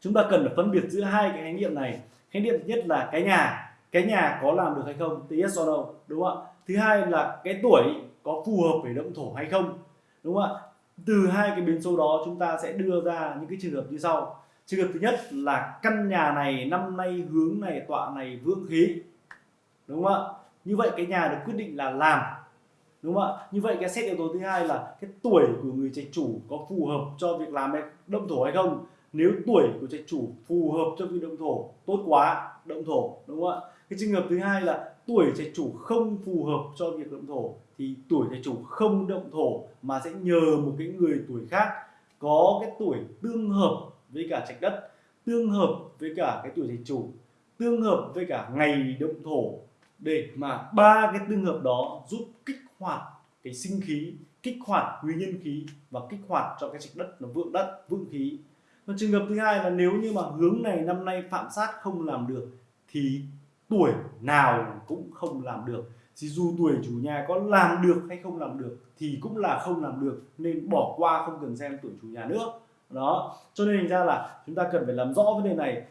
chúng ta cần phải phân biệt giữa hai cái khái niệm này. Khái niệm thứ nhất là cái nhà. Cái nhà có làm được hay không? Thì yes or no, đúng không ạ? Thứ hai là cái tuổi có phù hợp với động thổ hay không? Đúng không ạ? Từ hai cái biến số đó, chúng ta sẽ đưa ra những cái trường hợp như sau. Trường hợp thứ nhất là căn nhà này, năm nay hướng này, tọa này vượng khí. Đúng không ạ? Như vậy cái nhà được quyết định là làm. Đúng không ạ? Như vậy cái xét yếu tố thứ hai là cái tuổi của người trạch chủ có phù hợp cho việc làm động thổ hay không? Nếu tuổi của trạch chủ phù hợp cho việc động thổ, tốt quá, động thổ, đúng không ạ? Cái trường hợp thứ hai là tuổi trạch chủ không phù hợp cho việc động thổ, thì tuổi trạch chủ không động thổ mà sẽ nhờ một cái người tuổi khác có cái tuổi tương hợp với cả trạch đất, tương hợp với cả cái tuổi trạch chủ, tương hợp với cả ngày động thổ để mà ba cái tương hợp đó giúp kích hoạt cái sinh khí, kích hoạt quý nhân khí và kích hoạt cho cái trạch đất nó vượng đất, vượng khí còn trường hợp thứ hai là nếu như mà hướng này năm nay phạm sát không làm được, thì tuổi nào cũng không làm được. Thì dù tuổi chủ nhà có làm được hay không làm được, thì cũng là không làm được, nên bỏ qua không cần xem tuổi chủ nhà nữa. Đó, cho nên thành ra là chúng ta cần phải làm rõ vấn đề này.